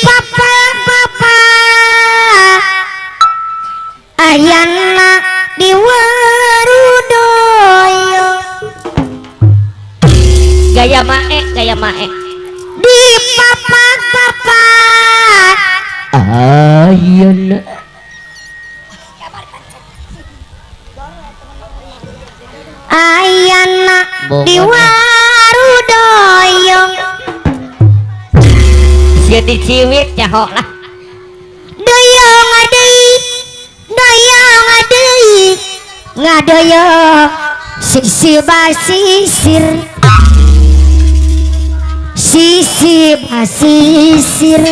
পাপ Jadi ciwit cahok lah Doyong adei Doyong adei Ngadoyo Sisi basisir Sisi basisir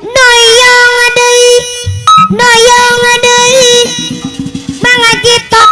Doyong adei Doyong adei Mangaji topan anu